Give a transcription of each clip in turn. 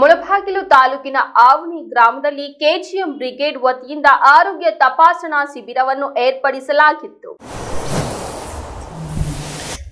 ಮುಳಬಾಗಿಲು ತಾಲೂಕಿನ ಆವನಿ ಗ್ರಾಮದಲ್ಲಿ KGM brigade ವತಿಯಿಂದ ಆರೋಗ್ಯ ತಪಾಸಣಾ ಶಿಬಿರವನ್ನು ಏರ್ಪಡಿಸಲಾಗಿತ್ತು.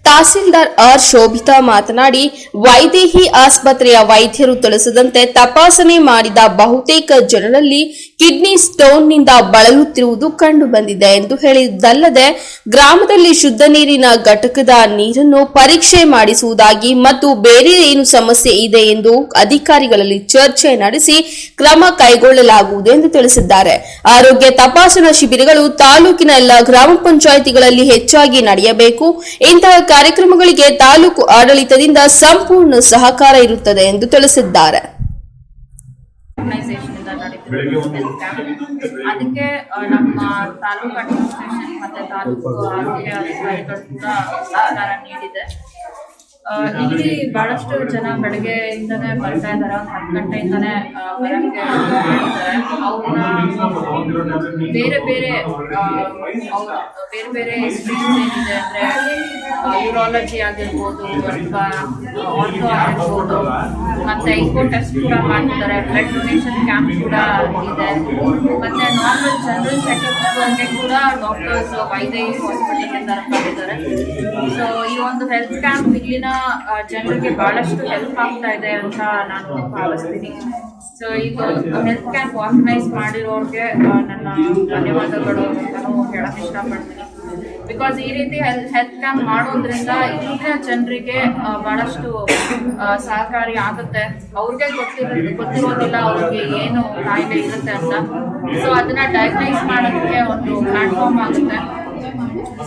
ತಹಸೀಲ್ದಾರ್ ಆರ್ ಶೋಭಿತಾ ಮಾತನಾಡಿ, ವೈದೇಹಿ ಆಸ್ಪತ್ರೆಯ ವೈದ್ಯರು ತಿಳಿಸದಂತೆ ತಪಾಸಣೆ ಮಾಡಿದ ಬಹುತೇಕ ಜನರಲ್ಲಿ ಕಿಡ್ನಿ ಸ್ಟೋನ್ನಿಂದ ಬಳಲುತ್ತಿರುವುದು ಕಂಡು ಬಂದಿದೆ ಎಂದು ಹೇಳಿದ್ದಲ್ಲದೆ, ಗ್ರಾಮದಲ್ಲಿ ಶುದ್ಧ ನೀರಿನ ಘಟಕದ ನೀರನ್ನು ಪರೀಕ್ಷೆ ಮಾಡಿಸುವುದಾಗಿ ಮತ್ತು ಬೇರೆ ಏನು ಸಮಸ್ಯೆ ಇದೆ ಎಂದು ಅಧಿಕಾರಿಗಳಲ್ಲಿ ಚರ್ಚೆ ನಡೆಸಿ ಕ್ರಮ ಕೈಗೊಳ್ಳಲಾಗುವುದು ಎಂದು ತಿಳಿಸಿದ್ದಾರೆ. ಆರೋಗ್ಯ ತಪಾಸಣಾ ಶಿಬಿರಗಳು ತಾಲೂಕಿನ ಎಲ್ಲ ಗ್ರಾಮ ಪಂಚಾಯಿತಿಗಳಲ್ಲಿ ಹೆಚ್ಚಾಗಿ ನಡೆಯಬೇಕು. ಇಂತಹ ಕಾರ್ಯಕ್ರಮಗಳಿಗೆ ತಾಲೂಕು ಆಡಳಿತದಿಂದ ಸಂಪೂರ್ಣ ಸಹಕಾರ ಇರುತ್ತದೆ ಎಂದು ತಿಳಿಸಿದ್ದಾರೆ. ಅದಕ್ಕೆ ನಮ್ಮ ತಾಲೂಕು ಅಡ್ಮಿನಿಸ್ಟ್ರೇಷನ್ ಮತ್ತೆ ತಾಲೂಕು ಆರೋಗ್ಯ ಅಧಿಕಾರಿಗಳು ಕೂಡ ಸಹಕಾರ ನೀಡಿದೆ ಇಲ್ಲಿ ಬಹಳಷ್ಟು ಜನ ಬೆಳಗ್ಗೆಯಿಂದನೇ ಬರ್ತಾ ಇದ್ದಾರೆ. ಒಂದು ಹತ್ತು ಗಂಟೆಯಿಂದನೇ ಬರೋಕ್ಕೆ ಅವ್ರನ್ನ ಬೇರೆ ಬೇರೆ ಬೇರೆ ಬೇರೆ ಸ್ಟ್ರೀಮ್ಸ್ ಏನಿದೆ ಅಂದ್ರೆ ಯೂರಾಲಜಿ ಆಗಿರ್ಬೋದು ಅಥವಾ ಆಟೋ ಆಗಿರ್ಬೋದು. ಮತ್ತೆ ಟೆಸ್ಟ್ ಕೂಡ ಮಾಡ್ತಾರೆ ಬ್ಲಡ್ ಡೊನೇಷನ್ ಕ್ಯಾಂಪ್ ಕೂಡ ಇದೆ. ಮತ್ತೆ ನಾರ್ಮಲ್ ಜನರಲ್ ಚೆಕಪ್ ಬಗ್ಗೆ ಕೂಡ ಡಾಕ್ಟರ್ಸ್ ವೈದ್ಯ ಹಾಸ್ಪಿಟಲ್ ಮಾಡಿದ್ದಾರೆ. ಸೊ ಈ ಒಂದು ಹೆಲ್ತ್ ಕ್ಯಾಂಪ್ ಇಲ್ಲಿನ ಜನರಿಗೆ ಬಹಳಷ್ಟು ಹೆಲ್ಪ್ ಆಗ್ತಾ ಇದೆ ಅಂತ ನಾನು ಭಾವಿಸ್ತೀನಿ. ಸೊ ಇದು ಹೆಲ್ತ್ ಕ್ಯಾಂಪ್ ಆರ್ಗನೈಸ್ ಮಾಡಿರೋರಿಗೆ ನನ್ನ ಧನ್ಯವಾದಗಳು ನಾನು ಹೇಳಕ್ ಇಷ್ಟಪಡ್ತೀನಿ. ಬಿಕಾಸ್ ಈ ರೀತಿ ಹೆಲ್ತ್ ಕ್ಯಾಂಪ್ ಮಾಡೋದ್ರಿಂದ ಈಗ ಜನರಿಗೆ ಬಹಳಷ್ಟು ಸಹಕಾರಿ ಆಗುತ್ತೆ. ಅವ್ರಿಗೆ ಗೊತ್ತಿರೋ ಗೊತ್ತಿರೋದಿಲ್ಲ ಅವ್ರಿಗೆ ಏನು ಕಾಯಿಲೆ ಇರುತ್ತೆ ಅಂತ. ಸೊ ಅದನ್ನ ಡಯಾಗ್ನೈಸ್ ಮಾಡೋದಕ್ಕೆ ಒಂದು ಪ್ಲಾಟ್ಫಾರ್ಮ್ ಆಗುತ್ತೆ.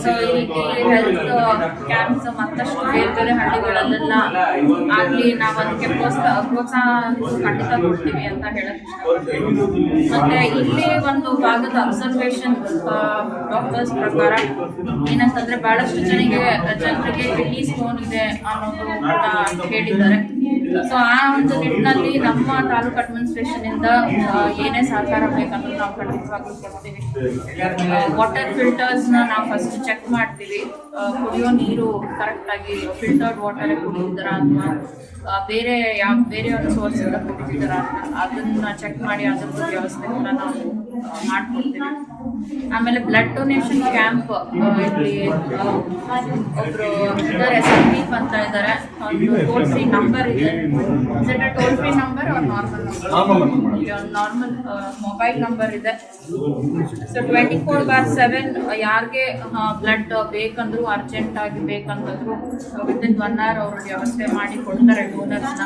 ಸೊ ಈ ಹೆಲ್ತ್ ಕ್ಯಾಂಪ್ಸ್ ಮತ್ತಷ್ಟು ಬೇರೆ ಬೇರೆ ಹಳ್ಳಿಗಳಲ್ಲೆಲ್ಲ ಆಗ್ಲಿ ನಾವು ಅದಕ್ಕೆ ಪ್ರೋತ್ಸಾಹ ಪ್ರೋತ್ಸಾಹ ಖಂಡಿತ ಕೊಡ್ತೀವಿ ಅಂತ ಹೇಳಕ್ ಮತ್ತೆ ಇಲ್ಲಿ ಒಂದು ಭಾಗದ ಅಬ್ಸರ್ವೇಷನ್ ಡಾಕ್ಟರ್ಸ್ ಪ್ರಕಾರ ಏನಂತಂದ್ರೆ ಬಹಳಷ್ಟು ಜನರಿಗೆ ಜನರಿಗೆ ಕಿಡ್ನಿ ಸ್ಟೋನ್ ಇದೆ ಅನ್ನೋದು ಹೇಳಿದ್ದಾರೆ ಸೊ ಆ ಒಂದು ನಿಟ್ಟಿನಲ್ಲಿ ನಮ್ಮ ತಾಲೂಕು ಅಡ್ಮಿನಿಸ್ಟ್ರೇಷನ್ ಇಂದ ಏನೇ ಸಹಕಾರ ಬೇಕಂತ ನಾವು ಖಂಡಿತವಾಗ್ಲೂ ಕೊಡ್ತೀವಿ. ವಾಟರ್ ಫಿಲ್ಟರ್ಸ್ನ ನಾವು ಫಸ್ಟ್ ಚೆಕ್ ಮಾಡ್ತೀವಿ. ಕುಡಿಯೋ ನೀರು ಕರೆಕ್ಟ್ ಆಗಿ ಫಿಲ್ಟರ್ಡ್ ವಾಟರ್ ಕುಡಿತಿದ್ದಾರ ಅಥವಾ ಬೇರೆ ಯಾವ, ಬೇರೆ ಒಂದು ಸೋರ್ಸ್ ಇಂದ ಕುಡಿತಿದ್ದಾರ ಅದನ್ನ ಚೆಕ್ ಮಾಡಿ ಅದ್ರದ್ದು ವ್ಯವಸ್ಥೆ ಕೂಡ ನಾವು ಮಾಡ್ಕೊಡ್ತೀವಿ. ಆಮೇಲೆ ಬ್ಲಡ್ ಡೊನೇಷನ್ ಕ್ಯಾಂಪ್ ಇಲ್ಲಿ ಒಬ್ರು ಎಸ್ ಇದ್ದಾರೆ, ಸಂದೀಪ್ ಅಂತ ಇದ್ದಾರೆ. ಒಂದು ಟೋಲ್ ಫ್ರೀ ನಂಬರ್ ಇದೆ ಟೋಲ್ ಫ್ರೀ ನಂಬರ್ ಅವ್ರ ನಾರ್ಮಲ್ ನಾರ್ಮಲ್ ಮೊಬೈಲ್ ನಂಬರ್ ಇದೆ so twenty four bar seven ಯಾರಿಗೆ ಬ್ಲಡ್ ಬೇಕಂದ್ರು ಅರ್ಜೆಂಟ್ ಆಗಿ ಬೇಕಂತಂದ್ರು ವಿತಿನ್ ಒನ್ ಅವರ್ ಅವರು ವ್ಯವಸ್ಥೆ ಮಾಡಿ ಕೊಡ್ತಾರೆ ಡೋನರ್ಸ್ನ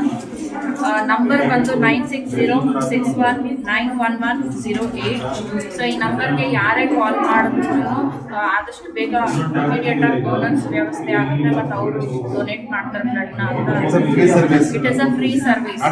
ನಂಬರ್ ಬಂದು nine six zero six one nine one one zero eight so ಈ ನಂಬರ್ಗೆ ಯಾರೇ ಕಾಲ್ ಮಾಡಿದ್ರು ಆದಷ್ಟು ಬೇಗ ಇಮಿಡಿಯೇಟ್ ಆಗಿ ಡೋನರ್ಸ್ ವ್ಯವಸ್ಥೆ ಆಗುತ್ತೆ ಮತ್ತು ಅವರು ಡೊನೇಟ್ ಮಾಡ್ತಾರೆ ಬ್ಲಡ್ನ service. It is a free service.